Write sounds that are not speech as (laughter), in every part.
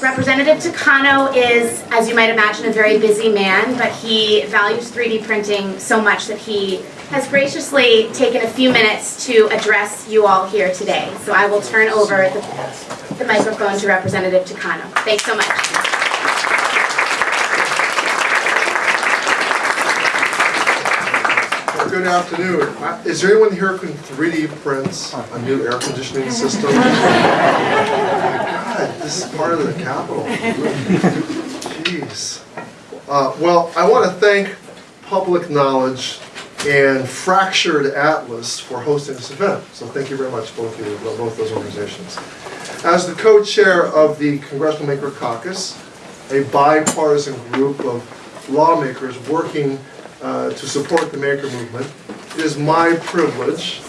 Representative Takano is, as you might imagine, a very busy man, but he values 3D printing so much that he has graciously taken a few minutes to address you all here today. So I will turn over the, the microphone to Representative Takano. Thanks so much. Good afternoon. Uh, Is there anyone here who can 3D print a new air conditioning system? (laughs) God, this is part of the Capitol. Jeez. Uh, Well, I want to thank Public Knowledge and Fractured Atlas for hosting this event. So thank you very much, both of you, both those organizations. As the co-chair of the Congressional Maker Caucus, a bipartisan group of lawmakers working uh, to support the maker movement. It is my privilege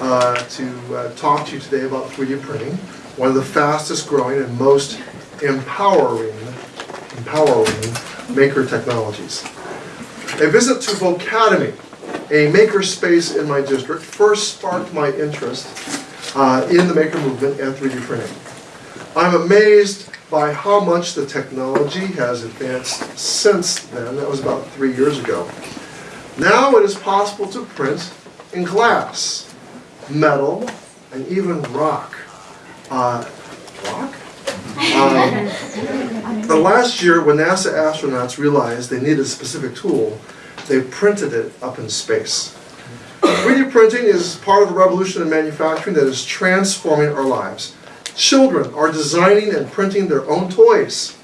uh, to uh, talk to you today about 3D printing, one of the fastest growing and most empowering, empowering maker technologies. A visit to Vocademy, a maker space in my district, first sparked my interest uh, in the maker movement and 3D printing. I'm amazed by how much the technology has advanced since then. That was about three years ago. Now it is possible to print in glass, metal, and even rock. Uh, rock? Um, the last year, when NASA astronauts realized they needed a specific tool, they printed it up in space. 3D printing is part of the revolution in manufacturing that is transforming our lives. Children are designing and printing their own toys.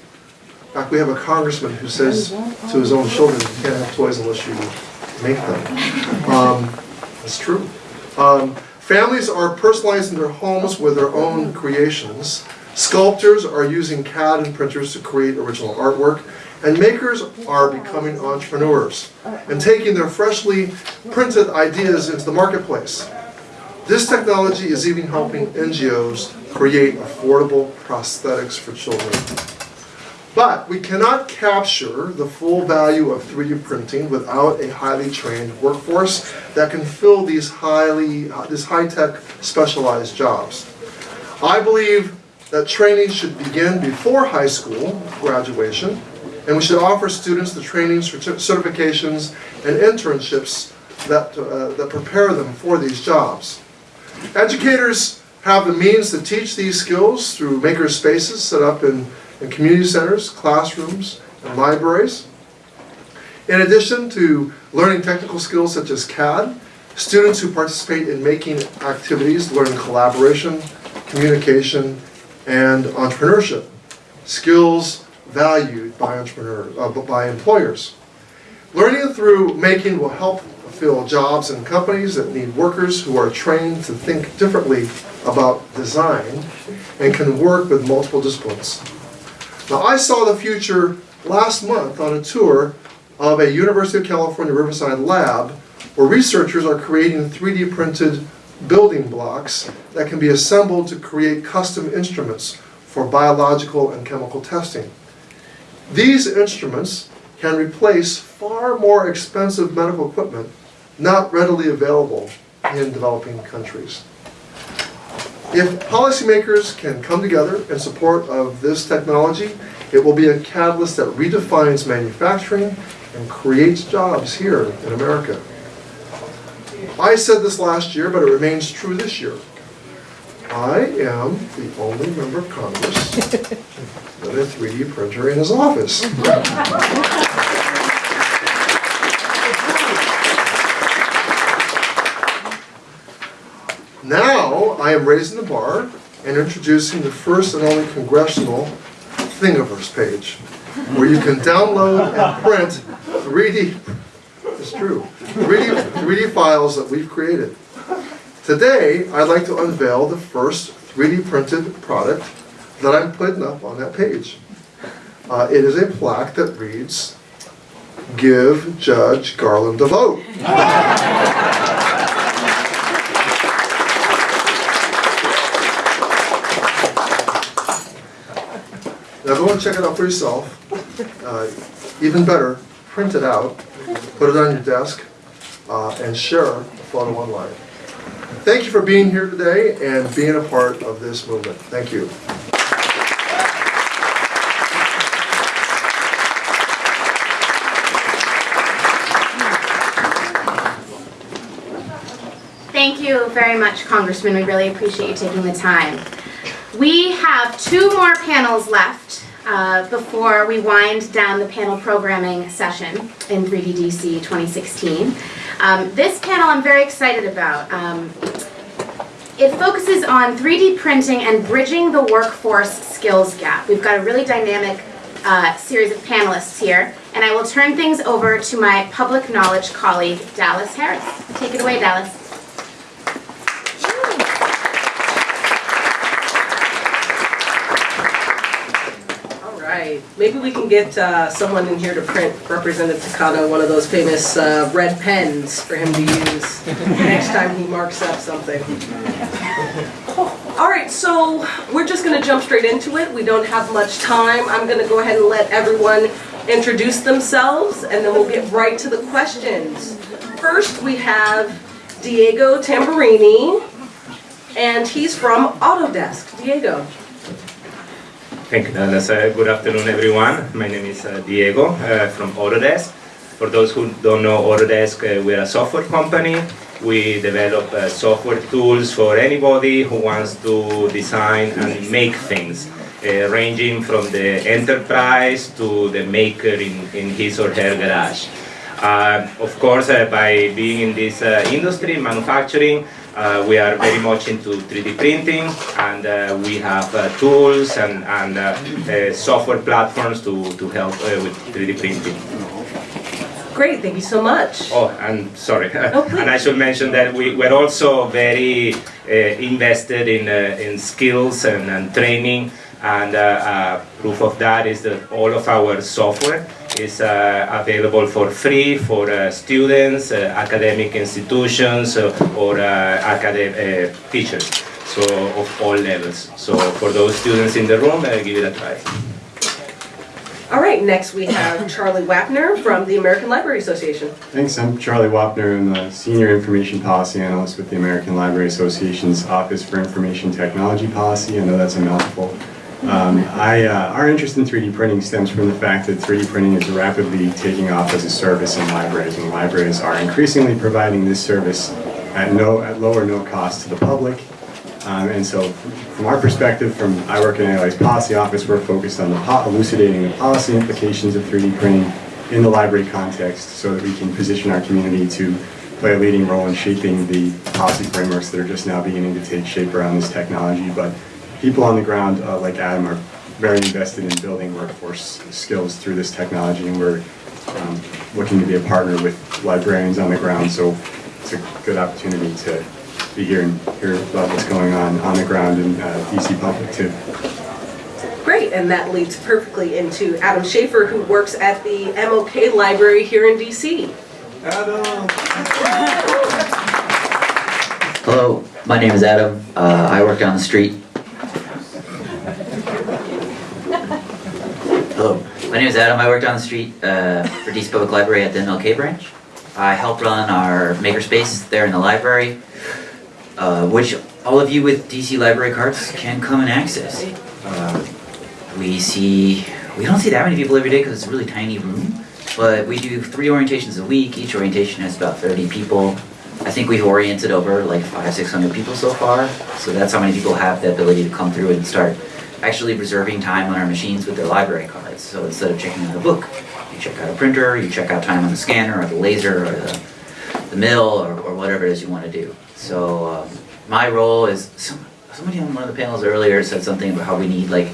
In fact, we have a congressman who says to his own children, you can't have toys unless you make them. Um, That's true. Um, Families are personalizing their homes with their own creations. Sculptors are using CAD and printers to create original artwork. And makers are becoming entrepreneurs and taking their freshly printed ideas into the marketplace. This technology is even helping NGOs create affordable prosthetics for children. But we cannot capture the full value of 3D printing without a highly trained workforce that can fill these highly, uh, these high-tech specialized jobs. I believe that training should begin before high school graduation, and we should offer students the training, certi- certifications, and internships that, uh, that prepare them for these jobs. Educators have the means to teach these skills through maker spaces set up in, in community centers, classrooms, and libraries. In addition to learning technical skills such as CAD, students who participate in making activities learn collaboration, communication, and entrepreneurship, skills valued by entrepreneurs, uh, by employers. Learning through making will help fill jobs in companies that need workers who are trained to think differently about design and can work with multiple disciplines. Now, I saw the future last month on a tour of a University of California Riverside lab where researchers are creating 3D printed building blocks that can be assembled to create custom instruments for biological and chemical testing. These instruments can replace far more expensive medical equipment not readily available in developing countries. If policymakers can come together in support of this technology, it will be a catalyst that redefines manufacturing and creates jobs here in America. I said this last year, but it remains true this year. I am the only member of Congress (laughs) with a 3D printer in his office. (laughs) Now, I am raising the bar and introducing the first and only congressional Thingiverse page, where you can download and print 3D, it's true, 3D, 3D files that we've created. Today, I'd like to unveil the first 3D printed product that I'm putting up on that page. Uh, it is a plaque that reads, "Give Judge Garland a vote." (laughs) Everyone check it out for yourself. Uh, even better, print it out, put it on your desk, uh, and share a photo online. Thank you for being here today and being a part of this movement. Thank you. Thank you very much, Congressman. We really appreciate you taking the time. We have two more panels left uh, before we wind down the panel programming session in 3DDC 2016. Um, This panel I'm very excited about. Um, It focuses on 3D printing and bridging the workforce skills gap. We've got a really dynamic uh, series of panelists here, and I will turn things over to my public knowledge colleague, Dallas Harris. Take it away, Dallas. All right, maybe we can get uh, someone in here to print Representative Takano one of those famous uh, red pens for him to use (laughs) next time he marks up something. All right, so we're just gonna jump straight into it. We don't have much time. I'm gonna go ahead and let everyone introduce themselves, and then we'll get right to the questions. First, we have Diego Tamburini, and he's from Autodesk. Diego. Thank you, Dallas. Uh, good afternoon, everyone. My name is uh, Diego uh, from Autodesk. For those who don't know Autodesk, uh, we're a software company. We develop uh, software tools for anybody who wants to design and make things, uh, ranging from the enterprise to the maker in, in his or her garage. Uh, of course, uh, by being in this uh, industry, manufacturing, uh, we are very much into 3D printing and uh, we have uh, tools and, and uh, uh, software platforms to, to help uh, with 3D printing. Great, thank you so much. Oh, and sorry, Oh, (laughs) and I should mention that we, we're also very uh, invested in, uh, in skills and, and training and uh, uh, proof of that is that all of our software is uh, available for free for uh, students, uh, academic institutions, uh, or uh, academic uh, teachers, so of all levels. So for those students in the room, uh, give it a try. All right, next we have Charlie Wapner from the American Library Association. Thanks, I'm Charlie Wapner, I'm the Senior Information Policy Analyst with the American Library Association's Office for Information Technology Policy. I know that's a mouthful. Um, I, uh, our interest in 3D printing stems from the fact that 3D printing is rapidly taking off as a service in libraries, and libraries are increasingly providing this service at no, at low or no cost to the public. Um, and so, from our perspective, from I work in ALA's policy office, we're focused on the elucidating the policy implications of 3D printing in the library context, so that we can position our community to play a leading role in shaping the policy frameworks that are just now beginning to take shape around this technology. But people on the ground, uh, like Adam, are very invested in building workforce skills through this technology, and we're um, looking to be a partner with librarians on the ground. So it's a good opportunity to be here and hear about what's going on on the ground in uh, DC Public too. Great, and that leads perfectly into Adam Schaefer, who works at the MLK Library here in DC. Adam! Hello, my name is Adam. Uh, I work down the street. Hello, my name is Adam. I work down the street uh, for DC Public Library at the MLK branch. I help run our makerspace there in the library, uh, which all of you with DC library cards can come and access. Uh, we see, we don't see that many people every day because it's a really tiny room, but we do three orientations a week. Each orientation has about 30 people. I think we've oriented over like five, six hundred people so far. So that's how many people have the ability to come through and start actually reserving time on our machines with their library cards. So instead of checking out a book, you check out a printer, you check out time on the scanner or the laser or the, the mill or, or whatever it is you want to do. So um, my role is some, somebody on one of the panels earlier said something about how we need like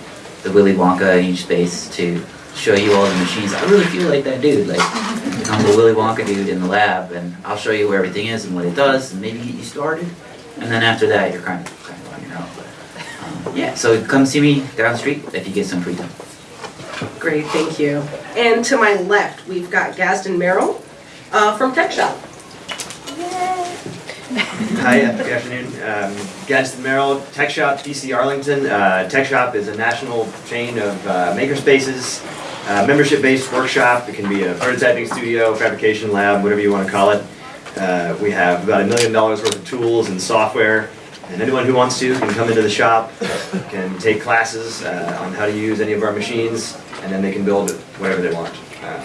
the Willy Wonka in each space to show you all the machines. I really feel like that dude. Like I'm the Willy Wonka dude in the lab, and I'll show you where everything is and what it does, and maybe get you started. And then after that, you're kind of kind of on your own. But um, yeah, so come see me down the street if you get some free time. Great, thank you. And to my left, we've got Gadsden Merrill uh, from Tech Shop. Hi, uh, good afternoon. Um, Gadsden Merrill, Tech Shop, DC Arlington. Uh, Tech Shop is a national chain of uh, makerspaces, uh, membership-based workshop. It can be a prototyping studio, fabrication lab, whatever you want to call it. Uh, we have about a million dollars worth of tools and software, and anyone who wants to can come into the shop, can take classes uh, on how to use any of our machines, and then they can build whatever they want. Uh,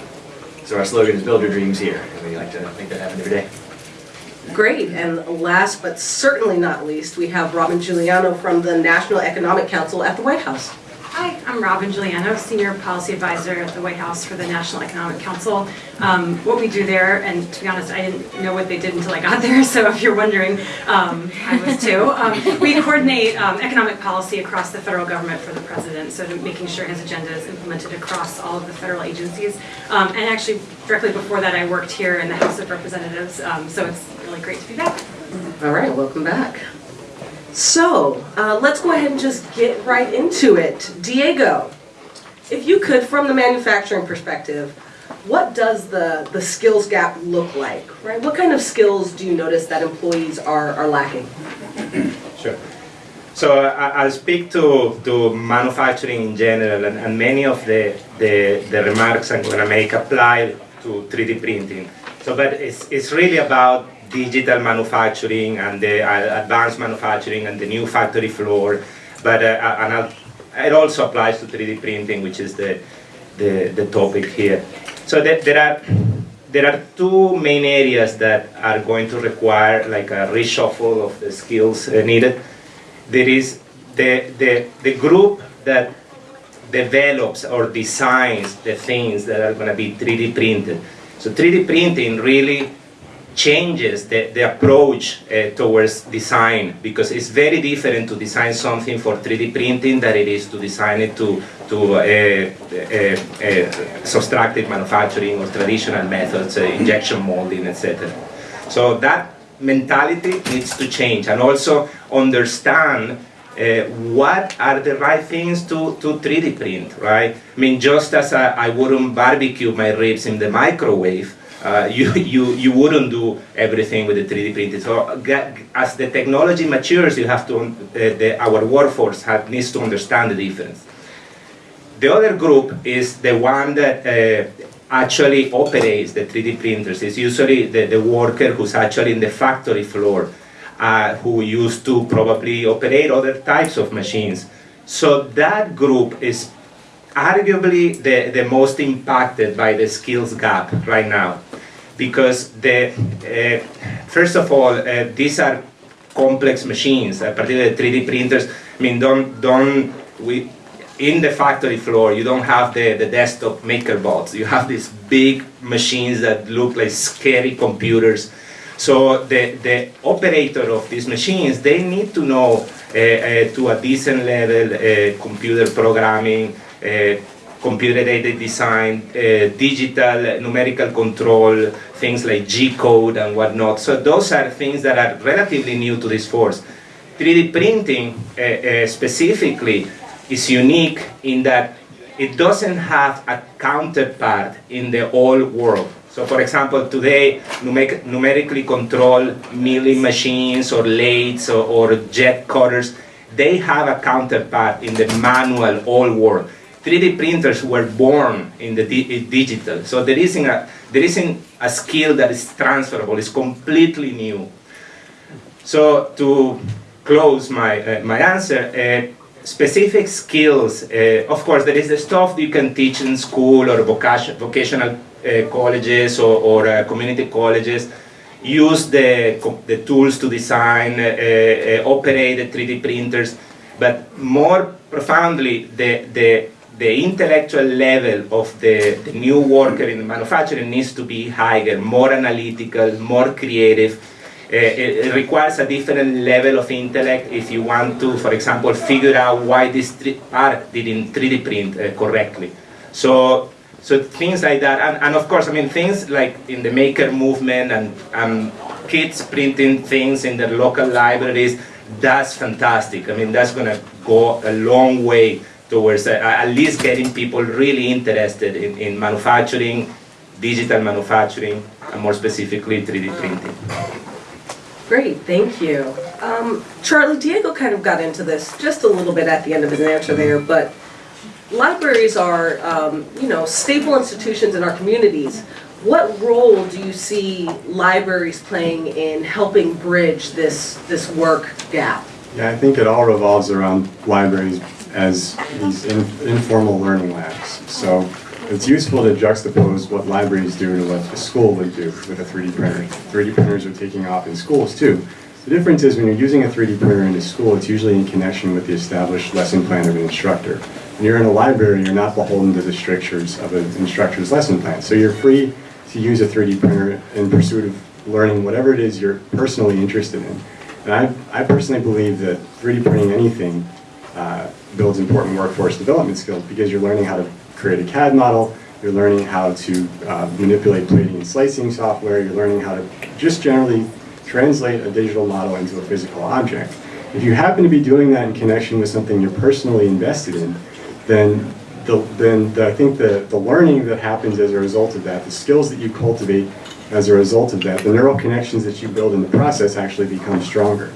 so our slogan is "Build your dreams here," and we like to make that happen every day. Great, and last but certainly not least, we have Robin Giuliano from the National Economic Council at the White House. Hi, I'm Robin Giuliano, Senior Policy Advisor at the White House for the National Economic Council. Um, What we do there, and to be honest, I didn't know what they did until I got (laughs) there, so if you're wondering, um, I was too. Um, We coordinate um, economic policy across the federal government for the president, so making sure his agenda is implemented across all of the federal agencies. Um, And actually, directly before that, I worked here in the House of Representatives, um, so it's really great to be back. All right, welcome back. So, uh, let's go ahead and just get right into it. Diego, if you could, from the manufacturing perspective, what does the, the skills gap look like, right? What kind of skills do you notice that employees are, are lacking? Sure. So I'll speak to, to manufacturing in general, and, and many of the, the, the remarks I'm going to make apply to 3D printing. So, but it's, it's really about digital manufacturing and the uh, advanced manufacturing and the new factory floor. But uh, and it also applies to 3D printing, which is the, the, the topic here. So there, there are there are two main areas that are going to require like a reshuffle of the skills uh, needed. There is the, the, the group that develops or designs the things that are going to be 3D printed. So 3D printing really changes the, the approach uh, towards design because it's very different to design something for 3D printing than it is to design it to, to uh, uh, uh, subtractive manufacturing or traditional methods, uh, injection molding, etc. So that mentality needs to change and also understand uh, what are the right things to, to 3D print, right? I mean, just as I, I wouldn't barbecue my ribs in the microwave, uh, (laughs) you, you, you wouldn't do everything with the 3D printed. So as the technology matures, you have to, uh, the, our workforce have, needs to understand the difference. The other group is the one that uh, actually operates the 3D printers. It's usually the, the worker who's actually in the factory floor, uh, who used to probably operate other types of machines. So that group is arguably the, the most impacted by the skills gap right now. Because the, uh, first of all, uh, these are complex machines, uh, particularly 3D printers. I mean, don't, don't, we, in the factory floor, you don't have the, the desktop maker bots. You have these big machines that look like scary computers. So the, the operator of these machines, they need to know uh, uh, to a decent level uh, computer programming, computer-aided design, uh, digital numerical control, things like G-code and whatnot. So those are things that are relatively new to this force. 3D printing uh, specifically is unique in that it doesn't have a counterpart in the old world. So for example, today, numeric- numerically controlled milling machines or lathes or, or jet cutters, they have a counterpart in the manual old world. 3D printers were born in the di- digital, so there isn't, a, there isn't a skill that is transferable, it's completely new. So to close my, uh, my answer, uh, specific skills, uh, of course there is the stuff you can teach in school or vocation, vocational uh, colleges or, or uh, community colleges, use the, the tools to design, uh, operate the 3D printers, but more profoundly the, the, the intellectual level of the, the new worker in manufacturing needs to be higher, more analytical, more creative, uh, it, it requires a different level of intellect if you want to, for example, figure out why this part didn't 3D print uh, correctly. So, so things like that, and, and of course, I mean things like in the maker movement and um, kids printing things in their local libraries. That's fantastic. I mean, that's gonna go a long way towards uh, at least getting people really interested in, in manufacturing, digital manufacturing, and more specifically 3D printing. Great, thank you. Um, Charlie, Diego kind of got into this just a little bit at the end of his answer there, but libraries are, um, you know, staple institutions in our communities. What role do you see libraries playing in helping bridge this, this work gap? Yeah, I think it all revolves around libraries as these in- informal learning labs. So it's useful to juxtapose what libraries do to what the school would do with a 3D printer. 3D printers are taking off in schools too. The difference is when you're using a 3D printer in a school, it's usually in connection with the established lesson plan of an instructor. When you're in a library, you're not beholden to the strictures of an instructor's lesson plan. So you're free to use a 3D printer in pursuit of learning whatever it is you're personally interested in. And I, I personally believe that 3D printing anything uh, builds important workforce development skills because you're learning how to create a CAD model, you're learning how to uh, manipulate plating and slicing software, you're learning how to just generally translate a digital model into a physical object. If you happen to be doing that in connection with something you're personally invested in, then the, then the, I think the, the learning that happens as a result of that, the skills that you cultivate as a result of that, the neural connections that you build in the process actually become stronger.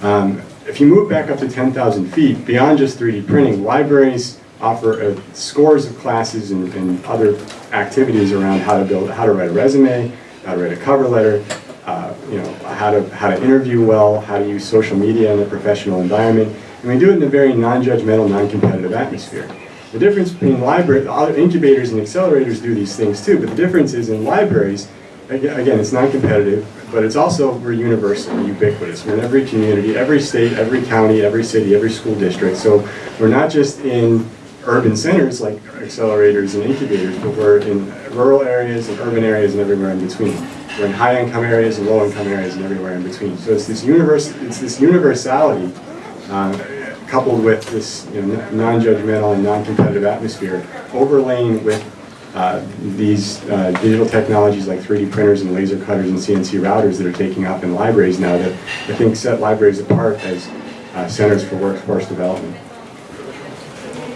Um, if you move back up to 10,000 feet, beyond just 3D printing, libraries offer uh, scores of classes and, and other activities around how to build, how to write a resume, how to write a cover letter, uh, you know, how to, how to interview well, how to use social media in a professional environment. And we do it in a very non-judgmental, non-competitive atmosphere. The difference between library, other incubators and accelerators do these things too, but the difference is in libraries, again, it's non-competitive, but it's also, we're universal, ubiquitous. We're in every community, every state, every county, every city, every school district. So we're not just in urban centers like accelerators and incubators, but we're in rural areas and urban areas and everywhere in between. We're in high-income areas and low-income areas and everywhere in between. So it's this universe, it's this universality uh, coupled with this you know, non-judgmental and non-competitive atmosphere, overlaying with uh, these uh, digital technologies like 3D printers and laser cutters and CNC routers that are taking off in libraries now that I think set libraries apart as uh, centers for workforce development.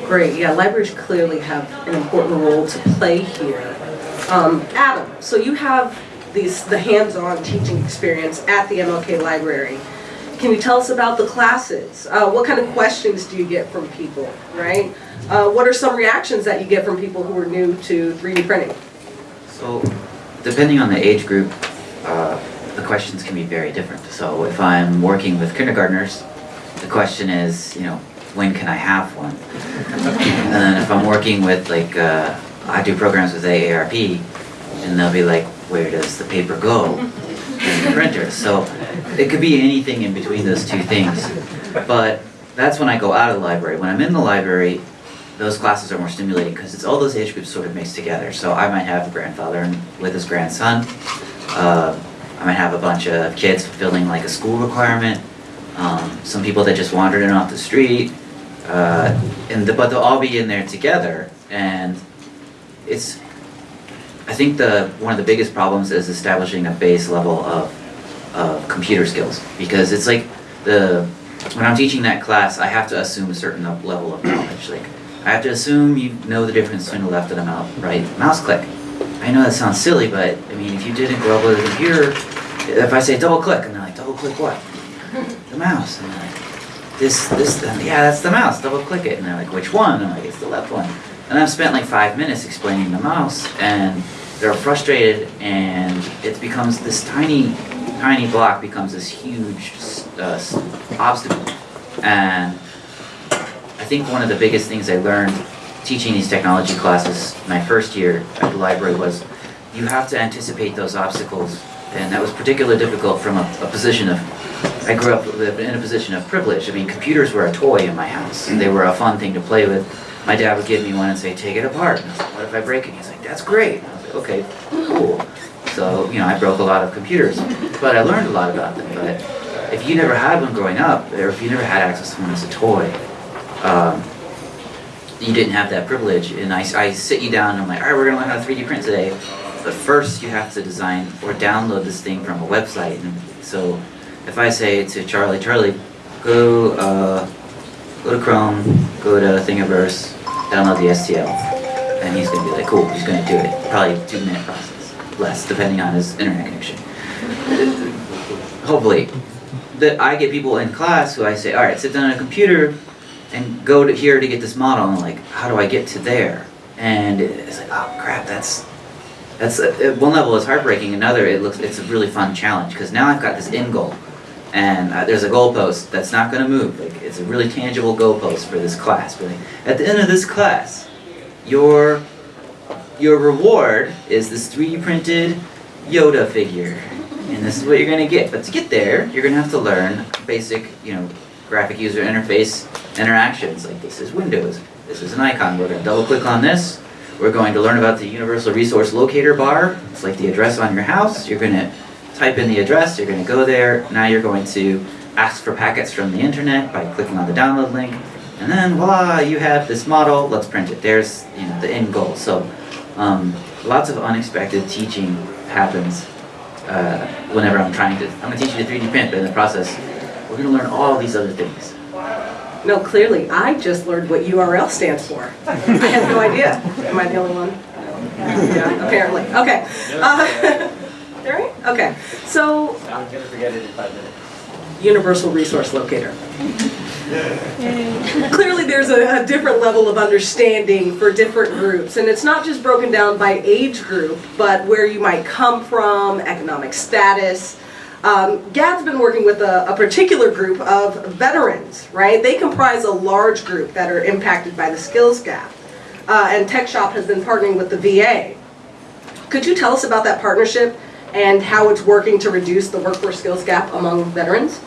Great, yeah, libraries clearly have an important role to play here. Um, Adam, so you have these, the hands-on teaching experience at the MLK Library. Can you tell us about the classes? Uh, what kind of questions do you get from people, right? Uh, what are some reactions that you get from people who are new to 3D printing? So, depending on the age group, uh, the questions can be very different. So, if I'm working with kindergartners, the question is, you know, when can I have one? And then if I'm working with like, uh, I do programs with AARP, and they'll be like, where does the paper go in the printer? So, it could be anything in between those two things. But that's when I go out of the library. When I'm in the library, those classes are more stimulating because it's all those age groups sort of mixed together. So I might have a grandfather and- with his grandson. Uh, I might have a bunch of kids fulfilling like a school requirement. Um, some people that just wandered in off the street. Uh, and the, but they'll all be in there together. And it's, I think the one of the biggest problems is establishing a base level of, of computer skills because it's like the when I'm teaching that class, I have to assume a certain level of knowledge. Like I have to assume you know the difference between the left and the mouse, right mouse click. I know that sounds silly, but I mean, if you didn't grow up with a computer, if I say double click, and they're like, double click what? (laughs) The mouse. And they're like, this, this, yeah, that's the mouse. Double click it, and they're like, which one? And I'm like, it's the left one. And I've spent like five minutes explaining the mouse, and they're frustrated, and it becomes this tiny, tiny block becomes this huge uh, obstacle. And I think one of the biggest things I learned teaching these technology classes my first year at the library was you have to anticipate those obstacles. And that was particularly difficult from a, a position of, I grew up in a position of privilege. I mean, computers were a toy in my house. And they were a fun thing to play with. My dad would give me one and say, take it apart. And I was like, what if I break it? He's like, that's great. Like, okay, cool. So, you know, I broke a lot of computers, but I learned a lot about them. But if you never had one growing up, or if you never had access to one as a toy, um, you didn't have that privilege. And I, I sit you down and I'm like, all right, we're gonna learn how to 3D print today. But first you have to design or download this thing from a website. And so if I say to Charlie, Charlie, go, uh, go to Chrome, go to Thingiverse, download the STL. And he's gonna be like, cool, he's gonna do it. Probably two minute process, less, depending on his internet connection. Hopefully. That I get people in class who I say, all right, sit down on a computer and go to here to get this model. And like, how do I get to there? And it's like, oh crap, that's that's at one level it's heartbreaking. Another, it looks it's a really fun challenge because now I've got this end goal, and uh, there's a goalpost that's not going to move. Like it's a really tangible goalpost for this class. But like, at the end of this class, your your reward is this 3D printed Yoda figure. And this is what you're gonna get. But to get there, you're gonna have to learn basic, you know, graphic user interface interactions. Like this is Windows, this is an icon. We're gonna double click on this. We're going to learn about the Universal Resource Locator bar. It's like the address on your house. You're gonna type in the address, you're gonna go there. Now you're going to ask for packets from the internet by clicking on the download link. And then voila, you have this model, let's print it. There's you know the end goal. So um, lots of unexpected teaching happens uh, whenever I'm trying to, I'm gonna teach you to 3D print, but in the process, we're gonna learn all these other things. No, clearly, I just learned what URL stands for. I have no idea. Am I the only one? Yeah, apparently. Okay. Uh, (laughs) Right? Okay. So, I'm gonna forget it in five minutes. Universal Resource Locator. Clearly, there's a, a different level of understanding for different groups, and it's not just broken down by age group, but where you might come from, economic status. Um, GAD's been working with a, a particular group of veterans, right? They comprise a large group that are impacted by the skills gap. Uh, and Tech Shop has been partnering with the VA. Could you tell us about that partnership and how it's working to reduce the workforce skills gap among veterans?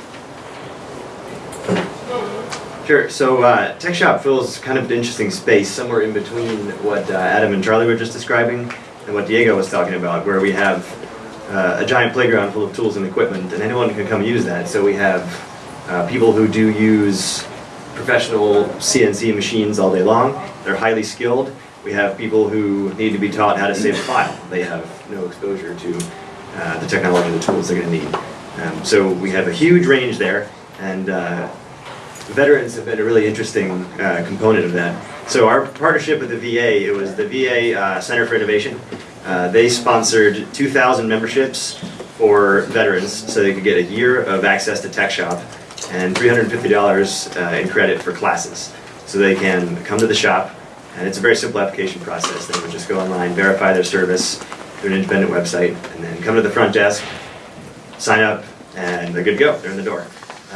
Sure. So uh, Tech Shop fills kind of an interesting space somewhere in between what uh, Adam and Charlie were just describing and what Diego was talking about, where we have uh, a giant playground full of tools and equipment, and anyone can come use that. So we have uh, people who do use professional CNC machines all day long. They're highly skilled. We have people who need to be taught how to save a file. They have no exposure to uh, the technology and the tools they're going to need. Um, so we have a huge range there, and uh, veterans have been a really interesting uh, component of that. So our partnership with the VA, it was the VA uh, Center for Innovation. Uh, they sponsored 2,000 memberships for veterans so they could get a year of access to Tech Shop and $350 uh, in credit for classes. So they can come to the shop, and it's a very simple application process. They would just go online, verify their service through an independent website, and then come to the front desk, sign up, and they're good to go. They're in the door.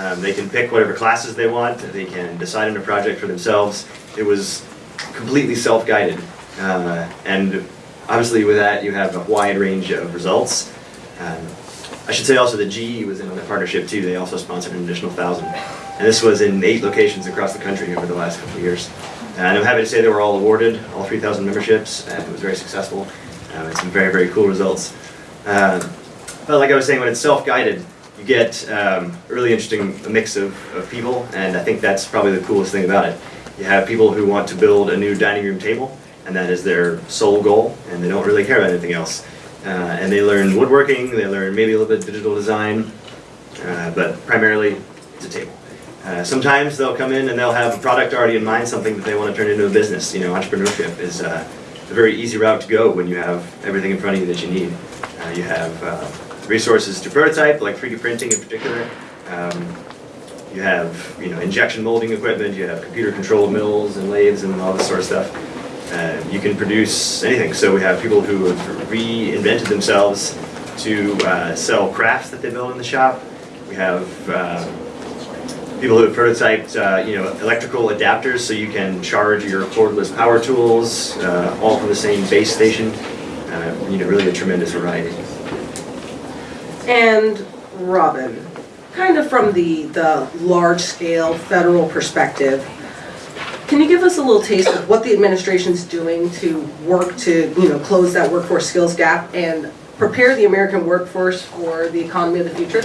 Um, they can pick whatever classes they want. They can decide on a project for themselves. It was completely self-guided, uh, and obviously with that you have a wide range of results. Um, I should say also that GE was in on the partnership too. They also sponsored an additional thousand, and this was in eight locations across the country over the last couple of years. And I'm happy to say they were all awarded, all 3,000 memberships, and it was very successful. Um, and some very, very cool results. Uh, but like I was saying, when it's self-guided, you get um, a really interesting mix of, of people, and I think that's probably the coolest thing about it. You have people who want to build a new dining room table, and that is their sole goal, and they don't really care about anything else. Uh, and they learn woodworking, they learn maybe a little bit of digital design, uh, but primarily it's a table. Uh, sometimes they'll come in and they'll have a product already in mind, something that they want to turn into a business. You know, entrepreneurship is uh, a very easy route to go when you have everything in front of you that you need. Uh, you have uh, resources to prototype, like 3D printing in particular. Um, you have, you know, injection molding equipment. You have computer-controlled mills and lathes and all this sort of stuff. Uh, you can produce anything. So we have people who have reinvented themselves to uh, sell crafts that they build in the shop. We have uh, people who have prototyped, uh, you know, electrical adapters so you can charge your cordless power tools, uh, all from the same base station. Uh, you know, really a tremendous variety. And Robin, kind of from the, the large-scale federal perspective, can you give us a little taste of what the administration's doing to work to, you know, close that workforce skills gap and prepare the American workforce for the economy of the future?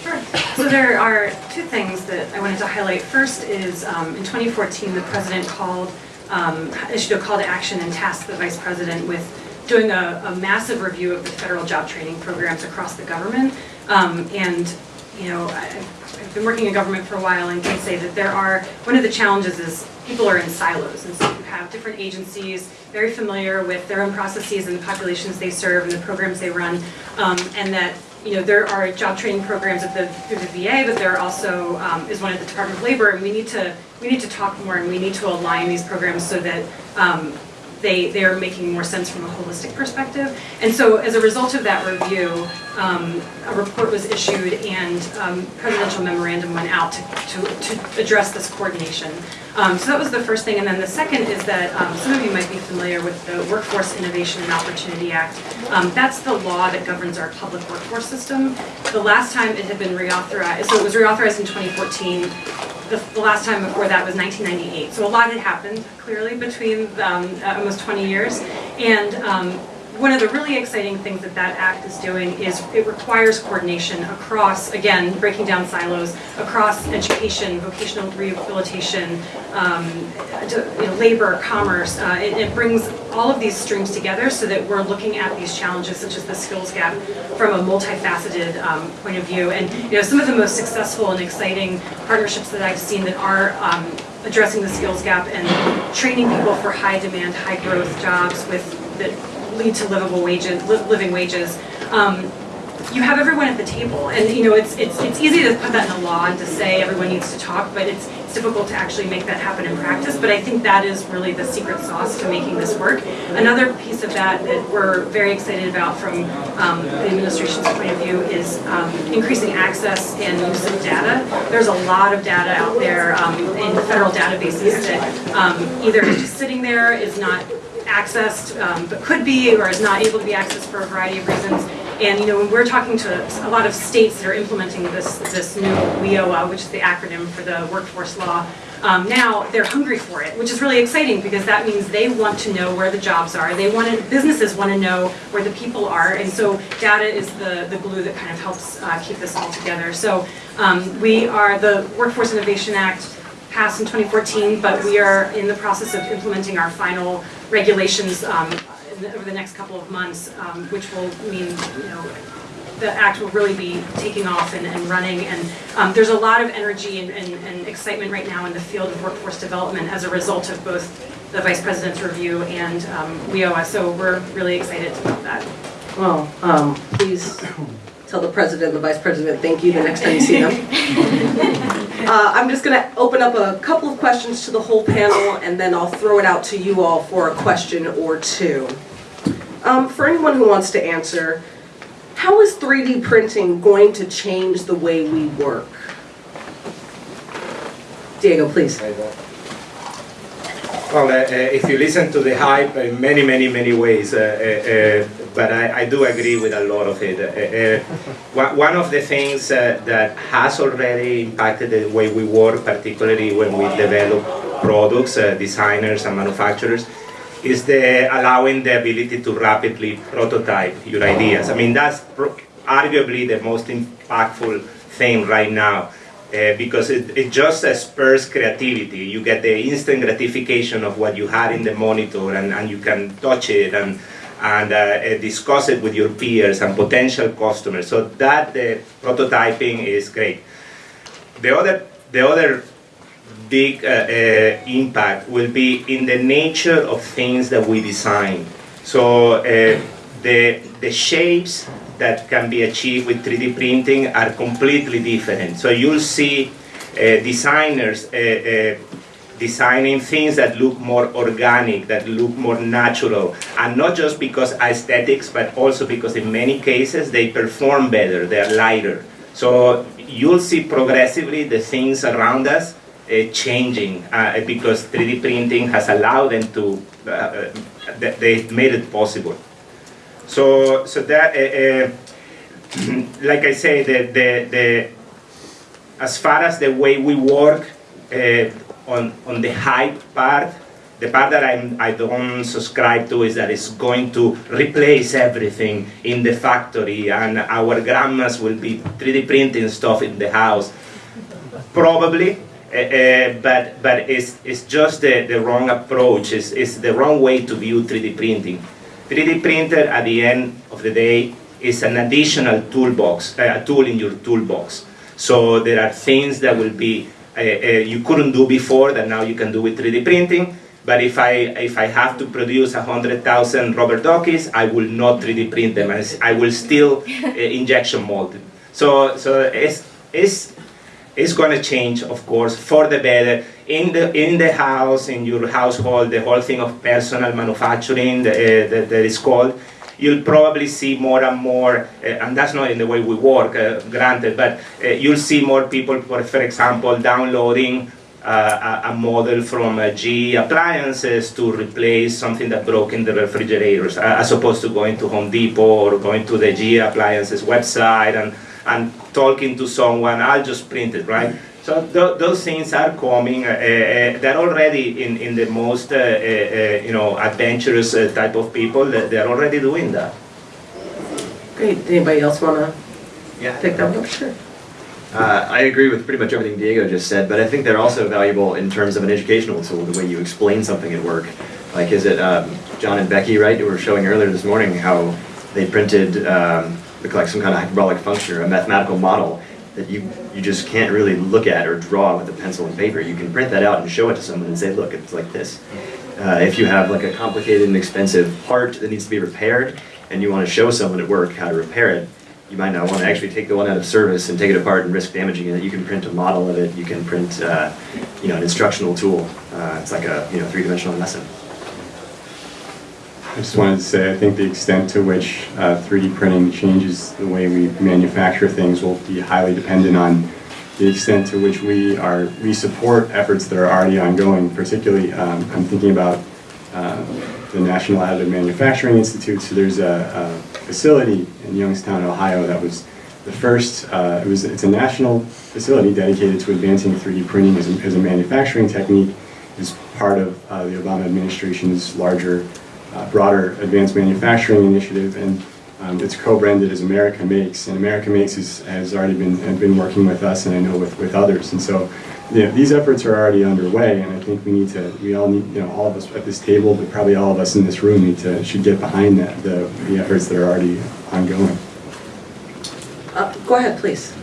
Sure. So there are two things that I wanted to highlight. First is um, in 2014, the president called, um, issued a call to action and tasked the vice president with doing a, a massive review of the federal job training programs across the government. Um, and, you know, I, I've been working in government for a while and can say that there are, one of the challenges is people are in silos. And so you have different agencies very familiar with their own processes and the populations they serve and the programs they run. Um, and that you know, there are job training programs at the, through the VA, but there also um, is one at the Department of Labor, and we need to we need to talk more, and we need to align these programs so that um, they, they are making more sense from a holistic perspective. And so as a result of that review, um, a report was issued and um, presidential memorandum went out to, to, to address this coordination. Um, so that was the first thing. And then the second is that um, some of you might be familiar with the Workforce Innovation and Opportunity Act. Um, that's the law that governs our public workforce system. The last time it had been reauthorized, so it was reauthorized in 2014. The, the last time before that was 1998. So a lot had happened clearly between um, uh, almost 20 years. And um, one of the really exciting things that that act is doing is it requires coordination across, again, breaking down silos, across education, vocational rehabilitation, um, you know, labor, commerce. Uh, It it brings all of these streams together so that we're looking at these challenges such as the skills gap from a multifaceted um, point of view. And, you know, some of the most successful and exciting partnerships that I've seen that are um, addressing the skills gap and training people for high demand, high growth jobs with, that lead to livable wages, li- living wages. Um, you have everyone at the table, and you know it's it's it's easy to put that in a law and to say everyone needs to talk, but it's it's difficult to actually make that happen in practice. But I think that is really the secret sauce to making this work. Another piece of that that we're very excited about from um, the administration's point of view is um, increasing access and use of data. There's a lot of data out there um, in federal databases that um, either is just sitting there, is not accessed, um, but could be, or is not able to be accessed for a variety of reasons. And, you know, when we're talking to a lot of states that are implementing this, this new WIOA, which is the acronym for the workforce law, um, now they're hungry for it, which is really exciting because that means they want to know where the jobs are. They want to, businesses want to know where the people are. And so data is the, the glue that kind of helps uh, keep this all together. So um, we are, the Workforce Innovation Act passed in 2014, but we are in the process of implementing our final regulations um, the- over the next couple of months, um, which will mean, you know, the act will really be taking off and, and running. And um, there's a lot of energy and, and, and excitement right now in the field of workforce development as a result of both the vice president's review and um, WIOA. So we're really excited about that. Well, um, (coughs) please tell the president and the vice president thank you the next time you see them. (laughs) Uh, I'm just gonna open up a couple of questions to the whole panel, and then I'll throw it out to you all for a question or two. Um, For anyone who wants to answer, how is 3D printing going to change the way we work? Diego, please. Well, uh, uh, if you listen to the hype in many, many, many ways, uh, uh, uh, but I, I do agree with a lot of it. Uh, uh, one- of the things uh, that has already impacted the way we work, particularly when we develop products, uh, designers and manufacturers, is the allowing the ability to rapidly prototype your ideas. I mean, that's arguably the most impactful thing right now. Uh, because it, it just uh, spurs creativity. You get the instant gratification of what you had in the monitor, and, and you can touch it and and uh, uh, discuss it with your peers and potential customers. So that the prototyping is great. The other the other big uh, uh, impact will be in the nature of things that we design. So uh, the the shapes that can be achieved with 3D printing are completely different. So you'll see uh, designers uh, uh, designing things that look more organic, that look more natural, and not just because aesthetics, but also because in many cases they perform better, they're lighter. So you'll see progressively the things around us uh, changing uh, because 3D printing has allowed them to, uh, uh, they made it possible. So, so that, uh, uh, (clears throat) like I say, the, the, the, as far as the way we work uh, on, on the hype part, the part that I'm, I don't subscribe to is that it's going to replace everything in the factory and our grandmas will be 3D printing stuff in the house. Probably, uh, uh, but, but it's, it's just the, the wrong approach, it's, it's the wrong way to view 3D printing. 3D printer at the end of the day is an additional toolbox, uh, a tool in your toolbox. So there are things that will be you couldn't do before that now you can do with 3D printing. But if I if I have to produce hundred thousand rubber duckies, I will not 3D print them. I will still (laughs) uh, injection mold them. So so it's it's it's going to change, of course, for the better. in the in the house, in your household, the whole thing of personal manufacturing that, uh, that, that is called, you'll probably see more and more, uh, and that's not in the way we work, uh, granted, but uh, you'll see more people, for, for example, downloading uh, a, a model from uh, GE appliances to replace something that broke in the refrigerators, uh, as opposed to going to Home Depot or going to the GE appliances website and, and talking to someone, I'll just print it, right? So th- those things are coming. Uh, uh, they're already in, in the most uh, uh, uh, you know adventurous uh, type of people. that They're already doing that. Great, anybody else wanna Yeah. take that one? Sure. Uh, I agree with pretty much everything Diego just said, but I think they're also valuable in terms of an educational tool, the way you explain something at work. Like, is it um, John and Becky, right, who were showing earlier this morning how they printed um, look like some kind of hyperbolic function or a mathematical model that you, you just can't really look at or draw with a pencil and paper. You can print that out and show it to someone and say, look, it's like this. Uh, if you have like a complicated and expensive part that needs to be repaired and you want to show someone at work how to repair it, you might not want to actually take the one out of service and take it apart and risk damaging it. You can print a model of it. You can print, uh, you know, an instructional tool. Uh, it's like a you know three-dimensional lesson. I just wanted to say, I think the extent to which uh, 3D printing changes the way we manufacture things will be highly dependent on the extent to which we are, we support efforts that are already ongoing, particularly, um, I'm thinking about uh, the National Additive Manufacturing Institute. So there's a, a facility in Youngstown, Ohio that was the first, uh, it was, it's a national facility dedicated to advancing 3D printing as a, as a manufacturing technique. It's part of uh, the Obama administration's larger uh, broader advanced manufacturing initiative, and um, it's co-branded as America Makes. And America Makes is, has already been have been working with us, and I know with, with others. And so, you know, these efforts are already underway, and I think we need to, we all need, you know, all of us at this table, but probably all of us in this room need to should get behind that the the efforts that are already ongoing. Uh, Go ahead, please.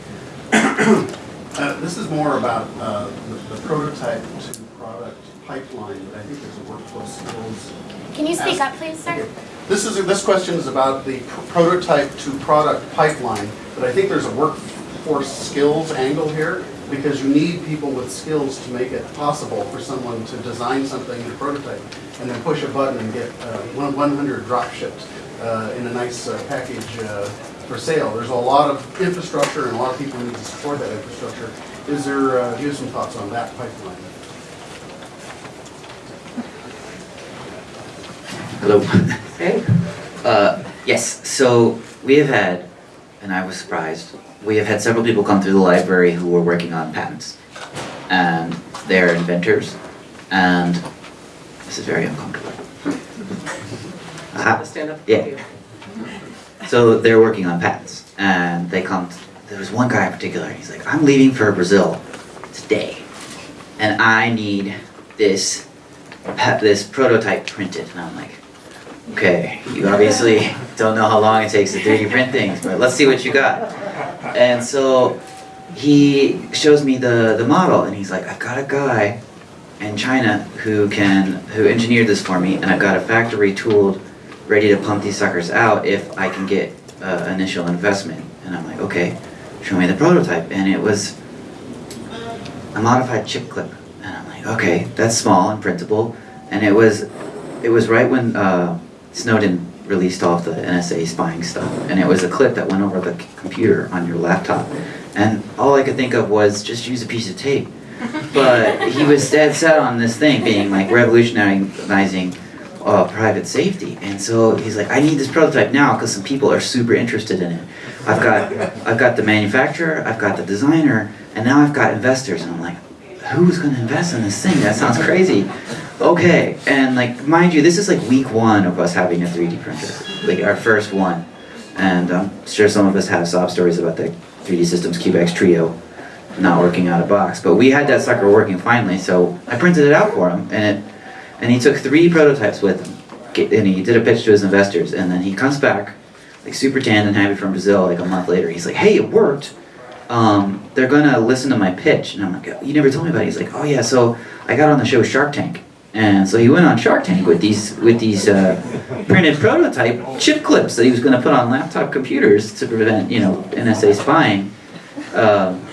Uh, This is more about uh, the the prototype to product pipeline, but I think there's a workflow skills. Can you speak up, please, sir? This is, this question is about the pr- prototype to product pipeline, but I think there's a workforce skills angle here, because you need people with skills to make it possible for someone to design something in a prototype, and then push a button and get uh, one- 100 drop shipped uh, in a nice uh, package uh, for sale. There's a lot of infrastructure, and a lot of people need to support that infrastructure. Is there, uh, do you have some thoughts on that pipeline? Hello. Hey, Uh, yes, so we have had, and I was surprised, we have had several people come through the library who were working on patents. And they're inventors, and this is very uncomfortable. Uh, stand up. Yeah. So they're working on patents, and they come. There was one guy in particular. He's like, "I'm leaving for Brazil today, and I need this this prototype printed." And I'm like, "Okay, you obviously don't know how long it takes to 3D print things, but let's see what you got." And so he shows me the the model, and he's like, "I've got a guy." in China who can who engineered this for me, and I've got a factory tooled, ready to pump these suckers out if I can get uh, initial investment. And I'm like, okay, show me the prototype, and it was a modified chip clip, and I'm like, okay, that's small and printable, and it was it was right when uh, Snowden released all of the NSA spying stuff, and it was a clip that went over the computer on your laptop, and all I could think of was just use a piece of tape. (laughs) But he was dead set on this thing being like revolutionizing uh, private safety, and so he's like, I need this prototype now because some people are super interested in it. I've got, I've got the manufacturer, I've got the designer, and now I've got investors, and I'm like, who's going to invest in this thing? That sounds crazy. Okay, and like mind you, this is like week one of us having a 3D printer, like our first one, and I'm sure some of us have sob stories about the 3D Systems CubeX Trio not working out of box. But we had that sucker working finally, so I printed it out for him, and it, and he took three prototypes with him, and he did a pitch to his investors, and then he comes back, like super tanned and happy from Brazil, like a month later. He's like, "Hey, it worked. Um, they're gonna listen to my pitch," and I'm like, "You never told me about it." He's like, "Oh yeah, so I got on the show Shark Tank." And so he went on Shark Tank with these with these uh, printed prototype chip clips that he was going to put on laptop computers to prevent you know NSA spying. Um,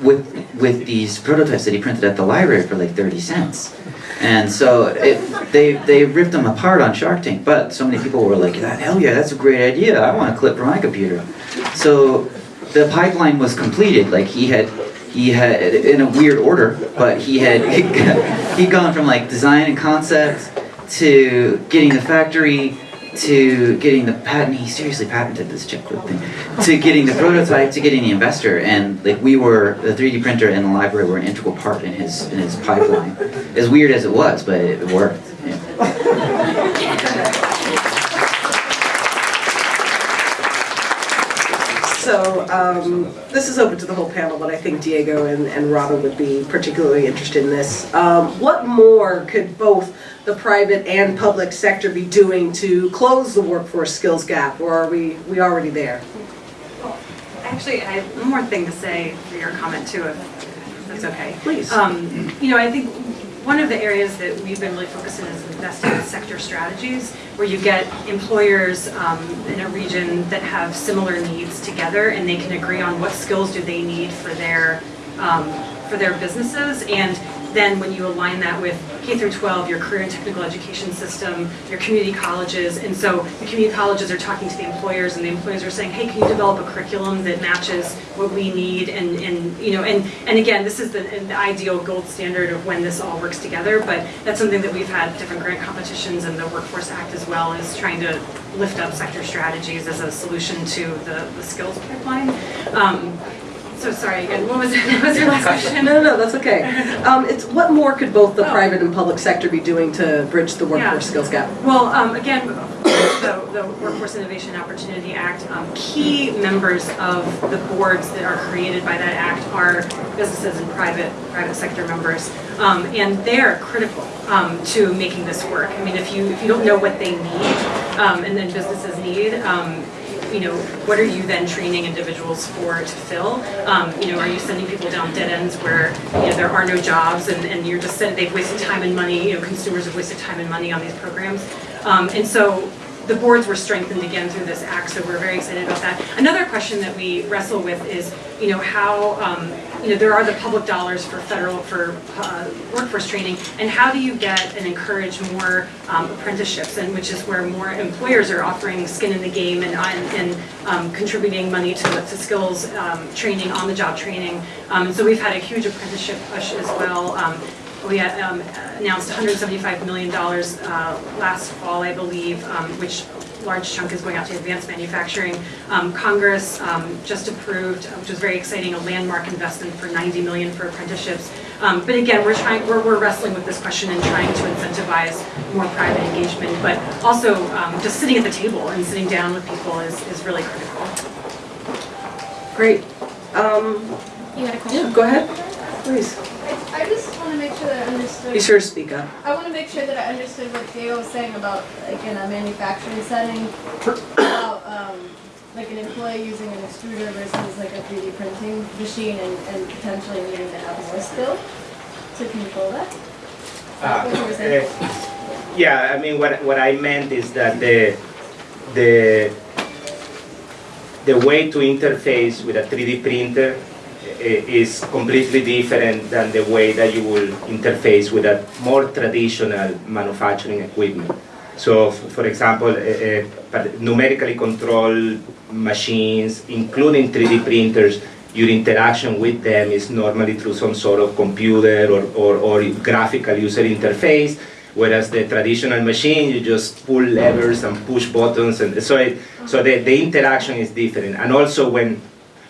with with these prototypes that he printed at the library for like 30 cents. And so it, they they ripped them apart on Shark Tank, but so many people were like, "Hell yeah, that's a great idea! I want a clip for my computer." So the pipeline was completed. Like he had he had in a weird order, but he had (laughs) he'd gone from like design and concept to getting the factory to getting the patent. He seriously patented this chip thing. To getting the prototype, to getting the investor, and like we were the 3D printer and the library were an integral part in his in his pipeline. As weird as it was, but it worked. Yeah. So um, this is open to the whole panel, but I think Diego and, and Robin would be particularly interested in this. Um, what more could both the private and public sector be doing to close the workforce skills gap, or are we we already there? Actually, I have one more thing to say for your comment too, if if that's okay. Please. Um, You know, I think one of the areas that we've been really focusing is investing in sector strategies, where you get employers um, in a region that have similar needs together, and they can agree on what skills do they need for their, um, for their businesses, and then when you align that with K through 12, your career and technical education system, your community colleges, and so the community colleges are talking to the employers, and the employers are saying, hey, can you develop a curriculum that matches what we need, and, and you know, and, and again, this is the, the ideal gold standard of when this all works together, but that's something that we've had different grant competitions and the Workforce Act as well, is trying to lift up sector strategies as a solution to the, the skills pipeline. Um, so sorry, again, what was, (laughs) what was your last question? No, no, no, that's okay. Um, it's what more could both the Oh. private and public sector be doing to bridge the workforce Yeah. skills gap? Well, um, again, the, the Workforce Innovation Opportunity Act, um, key members of the boards that are created by that act are businesses and private, private sector members. Um, and they're critical, um, to making this work. I mean, if you, if you don't know what they need, um, and then businesses need, um, you know, what are you then training individuals for to fill? Um, you know, are you sending people down dead ends where, you know, there are no jobs and, and you're just saying they've wasted time and money, you know, consumers have wasted time and money on these programs? Um, and so the boards were strengthened again through this act, so we're very excited about that. Another question that we wrestle with is, you know, how, um, you know, there are the public dollars for federal, for uh, workforce training, and how do you get and encourage more um, apprenticeships, and which is where more employers are offering skin in the game and, and um, contributing money to, to skills um, training, on-the-job training. Um, so we've had a huge apprenticeship push as well. Um, we had, um, announced $175 million uh, last fall, I believe, which large chunk is going out to advanced manufacturing. Um, Congress um, just approved, uh, which was very exciting, a landmark investment for 90 million for apprenticeships. Um, But again, we're trying, we're, we're wrestling with this question and trying to incentivize more private engagement, but also um, just sitting at the table and sitting down with people is, is really critical. Great. Um, You had a question? yeah, question? go ahead, please. I just want to make sure that I understood. Be sure to speak up. I want to make sure that I understood what Diego was saying about, like, in a manufacturing setting, about, um, like an employee using an extruder versus like a 3D printing machine and, and potentially needing to have more skill to control that. Ah, What you were saying? eh, Yeah, I mean, what, what I meant is that the, the, the way to interface with a 3D printer i- is completely different than the way that you will interface with a more traditional manufacturing equipment. So, for example, eh, eh, numerically controlled machines, including 3D printers, your interaction with them is normally through some sort of computer or, or, or graphical user interface, whereas the traditional machine, you just pull levers and push buttons, and so it, so the, the interaction is different. And also when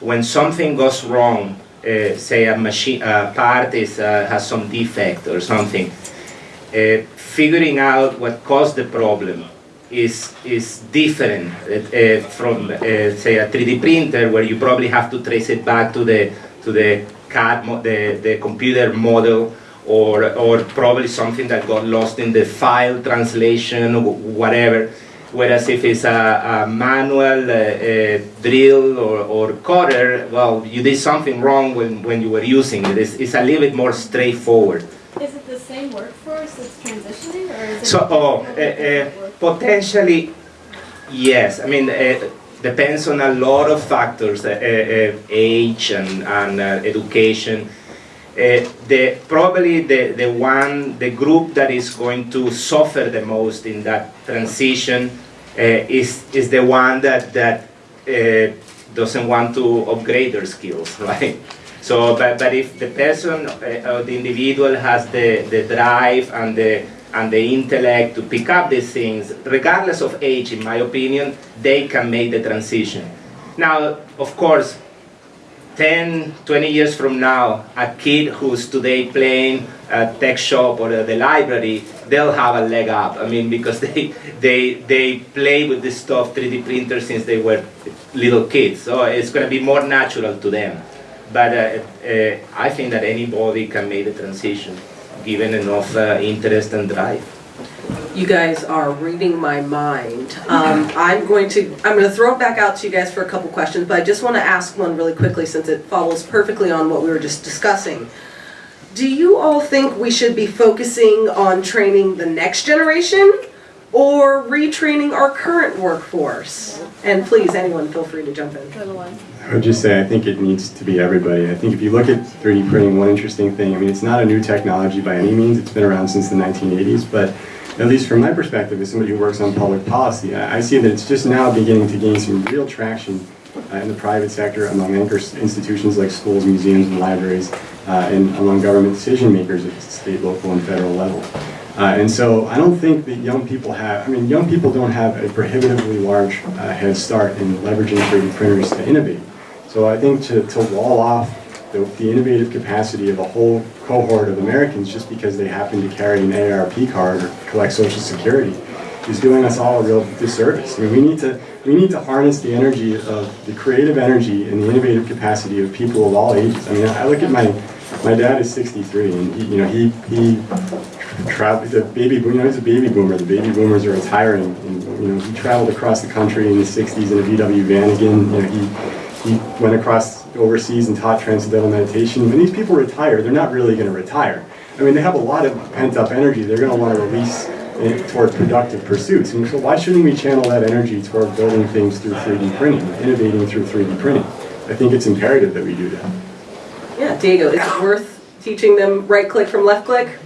when something goes wrong, uh, say a machine part is uh, has some defect or something, uh, figuring out what caused the problem is is different uh, from say a 3D printer where you probably have to trace it back to the to the CAD the, the computer model or or probably something that got lost in the file translation or whatever whereas if it's a, a manual uh, uh, drill or, or cutter well you did something wrong when, when you were using it it's, it's a little bit more straightforward Is it the same workforce that's transitioning or is it? so, oh, a uh, uh, potentially, yes. I mean, uh, depends on a lot of factors, uh, uh, age and, and uh, education. Uh, the, probably the, the one, the group that is going to suffer the most in that transition uh, is, is the one that, that uh, doesn't want to upgrade their skills, (laughs) right? So, but, but if the person uh, or the individual has the, the drive and the, and the intellect to pick up these things, regardless of age, in my opinion, they can make the transition. Now, of course, 10, 20 years from now, a kid who's today playing a TechShop or the library, they'll have a leg up. I mean, because (laughs) they, they, they play with this stuff, 3D printers, since they were little kids. So it's going to be more natural to them. But uh, uh, I think that anybody can make the transition, given enough uh, interest and drive. You guys are reading my mind. Um, I'm going to, I'm going to throw it back out to you guys for a couple questions, but I just want to ask one really quickly since it follows perfectly on what we were just discussing. Do you all think we should be focusing on training the next generation or retraining our current workforce? And please, anyone, feel free to jump in. For the one. I would just say I think it needs to be everybody. I think if you look at 3D printing, one interesting thing, I mean, it's not a new technology by any means. It's been around since the 1980s, but at least from my perspective, as somebody who works on public policy, I see that it's just now beginning to gain some real traction uh, in the private sector among anchor institutions like schools, museums, and libraries, uh, and among government decision makers at state, local, and federal level. Uh, and so I don't think that young people have, I mean, young people don't have a prohibitively large uh, head start in leveraging 3D printers to innovate. So I think to, to wall off the, the innovative capacity of a whole cohort of Americans just because they happen to carry an AARP card or collect Social Security is doing us all a real disservice. I mean, we need to we need to harness the energy of the creative energy and the innovative capacity of people of all ages. I mean, I look at my my dad is 63, and he, you know he he traveled the baby boom. You know, he's a baby boomer. The baby boomers are retiring, and you know he traveled across the country in the 60s in a VW van again. You know, he he went across overseas and taught transcendental meditation. When these people retire, they're not really going to retire. I mean, they have a lot of pent-up energy. They're going to want to release it toward productive pursuits. And so why shouldn't we channel that energy toward building things through 3D printing, innovating through 3D printing? I think it's imperative that we do that. Yeah, Diego, is it worth teaching them right click from left click?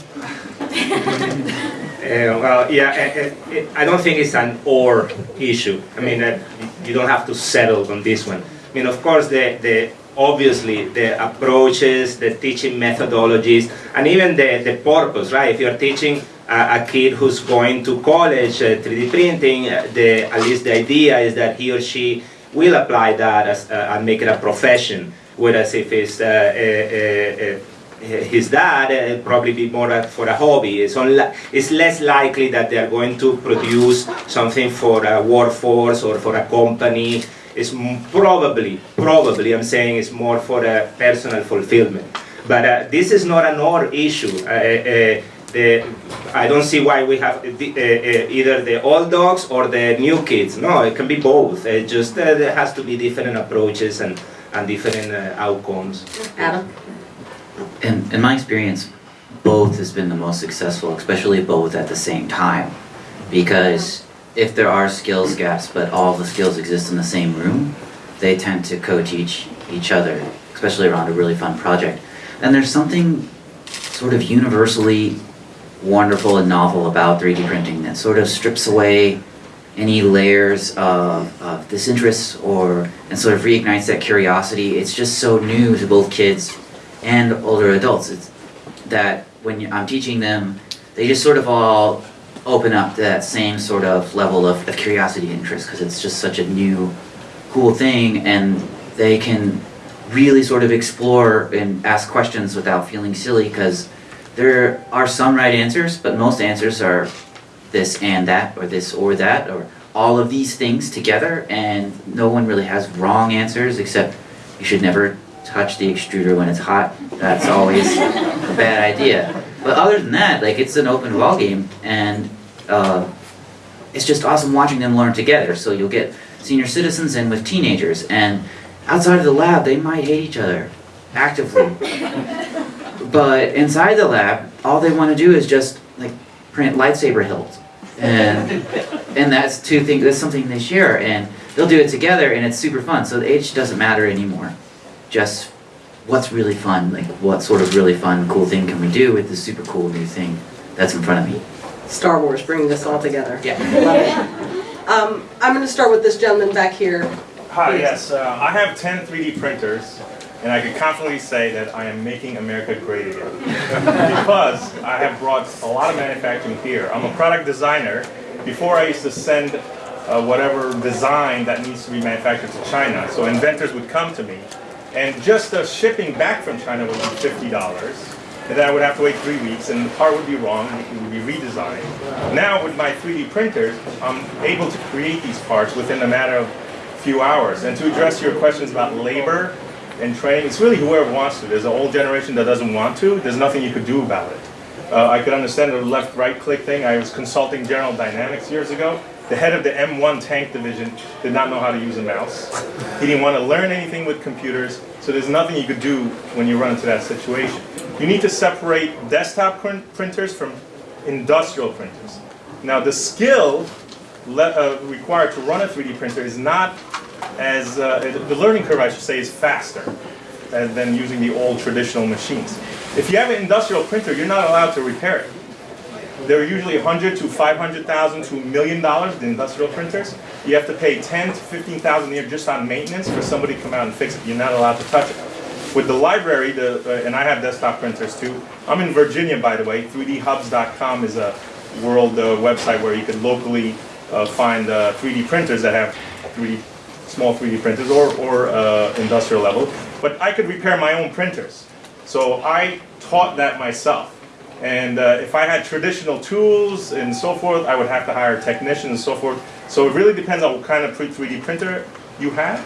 Uh, well, yeah, uh, uh, I don't think it's an or issue. I mean, uh, you don't have to settle on this one. I mean, of course, the, the obviously the approaches, the teaching methodologies, and even the, the purpose, right? If you're teaching a, a kid who's going to college, uh, 3D printing, uh, the, at least the idea is that he or she will apply that as, uh, and make it a profession. Whereas if it's uh, uh, uh, his dad uh, probably be more for a hobby. It's, it's less likely that they are going to produce something for a workforce or for a company. It's probably, probably, I'm saying it's more for a personal fulfillment. But uh, this is not an or issue. Uh, uh, the, I don't see why we have the, uh, uh, either the old dogs or the new kids. No, it can be both. It just uh, there has to be different approaches and, and different uh, outcomes. Adam? In, in my experience, both has been the most successful, especially both at the same time. Because if there are skills gaps, but all the skills exist in the same room, they tend to co-teach each other, especially around a really fun project. And there's something sort of universally wonderful and novel about 3D printing that sort of strips away any layers of, of disinterest or and sort of reignites that curiosity. It's just so new to both kids and older adults. It's that when I'm teaching them, they just sort of all open up that same sort of level of, of curiosity and interest because it's just such a new, cool thing, and they can really sort of explore and ask questions without feeling silly because there are some right answers, but most answers are this and that, or this or that, or all of these things together, and no one really has wrong answers except you should never touch the extruder when it's hot. That's always a bad idea. But other than that, like it's an open ball game, and uh, it's just awesome watching them learn together. So you'll get senior citizens in with teenagers, and outside of the lab, they might hate each other actively. (laughs) But inside the lab, all they want to do is just like print lightsaber hilts. And and that's two things. That's something they share, and they'll do it together, and it's super fun. So the age doesn't matter anymore. Just what's really fun, like what sort of really fun, cool thing can we do with this super cool new thing that's in front of me. Star Wars bringing this all together. Yeah. Love it. Um, I'm gonna start with this gentleman back here. Hi, Please. yes, uh, I have 10 3D printers, and I can confidently say that I am making America great again. (laughs) because I have brought a lot of manufacturing here. I'm a product designer. Before I used to send uh, whatever design that needs to be manufactured to China, so inventors would come to me, and just the shipping back from China would be $50. And then I would have to wait three weeks, and the part would be wrong, and it would be redesigned. Now with my 3D printers, I'm able to create these parts within a matter of a few hours. And to address your questions about labor and training, it's really whoever wants to. There's an old generation that doesn't want to. There's nothing you could do about it. Uh, I could understand the left-right click thing. I was consulting General Dynamics years ago. The head of the M1 tank division did not know how to use a mouse. He didn't want to learn anything with computers, so there's nothing you could do when you run into that situation. You need to separate desktop print printers from industrial printers. Now the skill uh, required to run a 3D printer is not as, uh, the learning curve I should say is faster than using the old traditional machines. If you have an industrial printer, you're not allowed to repair it. They're usually 100 to 500,000 to a million dollars, the industrial printers. You have to pay 10 to 15,000 a year just on maintenance for somebody to come out and fix it. You're not allowed to touch it. With the library, the, uh, and I have desktop printers too. I'm in Virginia, by the way. 3dhubs.com is a world uh, website where you can locally uh, find uh, 3D printers that have 3D, small 3D printers or, or uh, industrial level. But I could repair my own printers. So I taught that myself. And uh, if I had traditional tools and so forth, I would have to hire technicians and so forth. So it really depends on what kind of 3D printer you have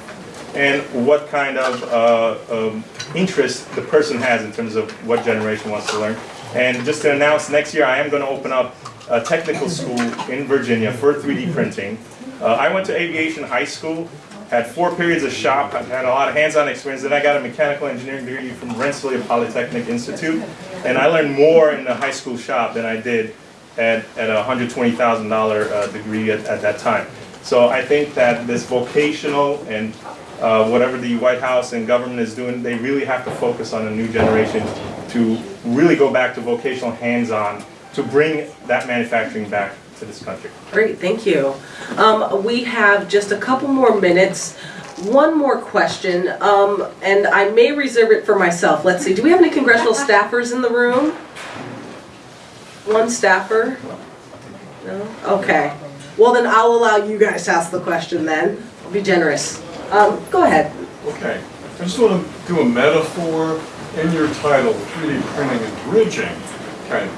and what kind of uh, um, interest the person has in terms of what generation wants to learn. And just to announce, next year I am going to open up a technical school in Virginia for 3D printing. Uh, I went to aviation high school, had four periods of shop, I had a lot of hands-on experience. Then I got a mechanical engineering degree from Rensselaer Polytechnic Institute, and I learned more in the high school shop than I did at, at a $120,000 uh, degree at, at that time. So I think that this vocational and uh, whatever the White House and government is doing, they really have to focus on a new generation to really go back to vocational hands-on to bring that manufacturing back to this country. Great, thank you. Um, we have just a couple more minutes. One more question, um, and I may reserve it for myself. Let's see, do we have any congressional (laughs) staffers in the room? One staffer? No? Okay. Well, then I'll allow you guys to ask the question then. I'll be generous. Um, go ahead. Okay, I just want to do a metaphor in your title, 3D printing and bridging. Okay,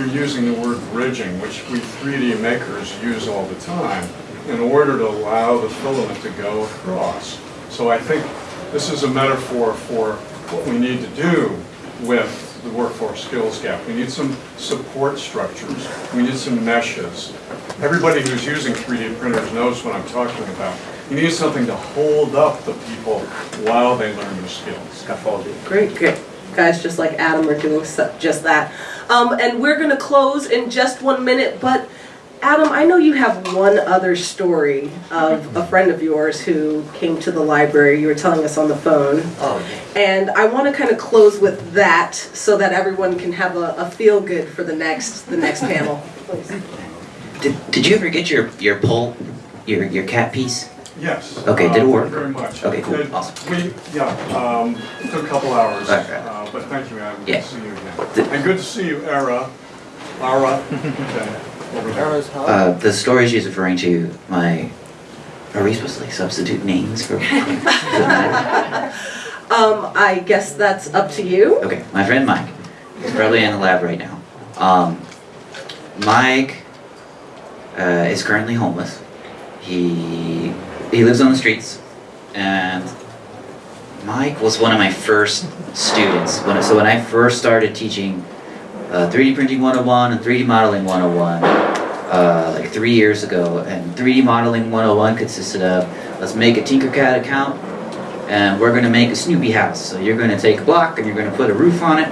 you're using the word bridging, which we 3D makers use all the time, in order to allow the filament to go across. So I think this is a metaphor for what we need to do with the workforce skills gap. We need some support structures. We need some meshes. Everybody who's using 3D printers knows what I'm talking about. You need something to hold up the people while they learn their skills. Scaffolding. Great, great. Guys just like Adam are doing so- just that. Um, and we're gonna close in just one minute, but Adam, I know you have one other story of a friend of yours who came to the library. You were telling us on the phone. Oh, And I want to kind of close with that so that everyone can have a, a feel good for the next the next panel. Please. Did, did you ever get your, your pole, your, your cat piece? Yes. Okay, did it uh, work? Very much. Okay, cool, It- awesome. We, yeah, um, it took a couple hours, Okay. uh, but thank you, Adam. Good Yeah. to see you Did- again. And good to see you, Era. Lara. (laughs) Okay, over there. Uh, the story she's referring to, my, are we supposed to like substitute names for? (laughs) (laughs) Um, I guess that's up to you. Okay, my friend Mike. He's probably in the lab right now. Um, Mike uh, is currently homeless. He he lives on the streets, and Mike was one of my first students. When, so when I first started teaching uh, 3D printing 101 and 3D modeling 101, uh, like three years ago, and 3D modeling 101 consisted of let's make a Tinkercad account, and we're going to make a Snoopy house. So you're going to take a block and you're going to put a roof on it,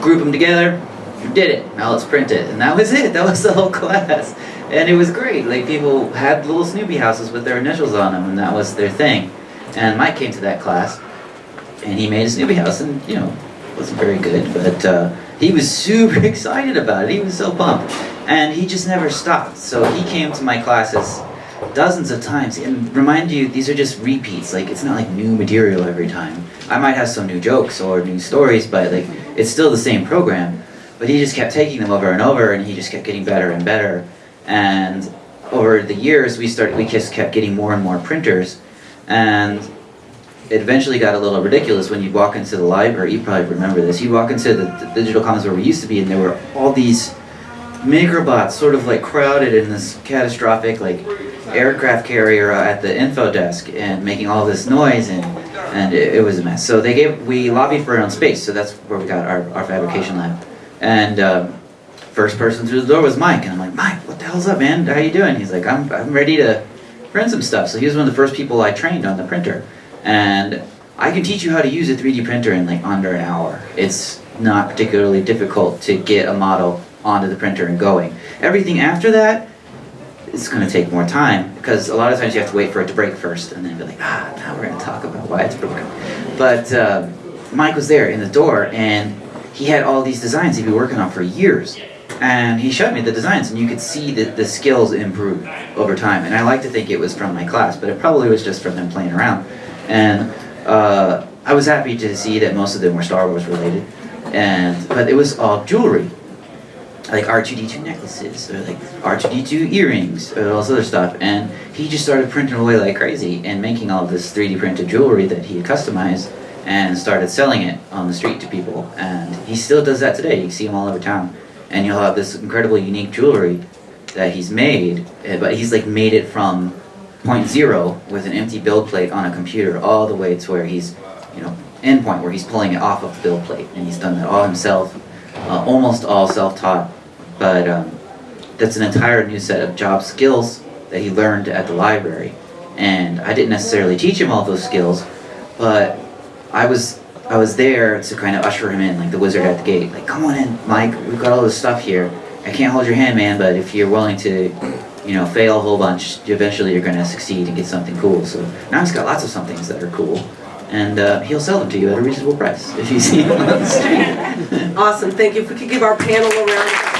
group them together, You did it. Now let's print it. And that was it. That was the whole (laughs) class. And it was great. Like people had little Snoopy houses with their initials on them, and that was their thing. And Mike came to that class, and he made a Snoopy house, and you know, wasn't very good, but uh, he was (laughs) super excited about it. He was so pumped, and he just never stopped. So he came to my classes dozens of times, and remind you, these are just repeats. Like it's not like new material every time. I might have some new jokes or new stories, but like it's still the same program. But he just kept taking them over and over, and he just kept getting better and better. And over the years, we started, we just kept getting more and more printers, and it eventually got a little ridiculous when you walk into the library. You probably remember this. You walk into the, the digital commons where we used to be, and there were all these MakerBots sort of like crowded in this catastrophic like aircraft carrier at the info desk and making all this noise and and it, it was a mess. So they gave we lobbied for our own space. So that's where we got our, our fabrication lab. And um, first person through the door was Mike, and I'm like, Mike, what the hell's up, man? How you doing? He's like, I'm I'm ready to print some stuff. So he was one of the first people I trained on the printer, and I can teach you how to use a 3D printer in like under an hour. It's not particularly difficult to get a model onto the printer and going. Everything after that it's going to take more time because a lot of times you have to wait for it to break first and then be like, ah, now we're going to talk about why it's broken. But uh, Mike was there in the door and he had all these designs he'd been working on for years. And he showed me the designs and you could see that the skills improved over time. And I like to think it was from my class, but it probably was just from them playing around. And uh, I was happy to see that most of them were Star Wars related. And, but it was all jewelry like R2D2 necklaces or like R2D2 earrings or all this other stuff. And he just started printing away like crazy and making all this 3D printed jewelry that he had customized and started selling it on the street to people. And he still does that today. You can see him all over town. And you'll have this incredibly unique jewelry that he's made, eh, but he's like made it from point zero with an empty build plate on a computer all the way to where he's, you know, endpoint where he's pulling it off of the build plate. And he's done that all himself, uh, almost all self-taught but um, that's an entire new set of job skills that he learned at the library. And I didn't necessarily teach him all those skills, but I was I was there to kind of usher him in, like the wizard at the gate. Like, come on in, Mike. We've got all this stuff here. I can't hold your hand, man, but if you're willing to, you know, fail a whole bunch, eventually you're going to succeed and get something cool. So now he's got lots of somethings that are cool, and uh, he'll sell them to you at a reasonable price if you see him on the street. (laughs) Awesome, thank you. If we could give our panel a round